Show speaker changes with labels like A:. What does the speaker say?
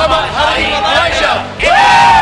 A: Muhammad Hari Elijah.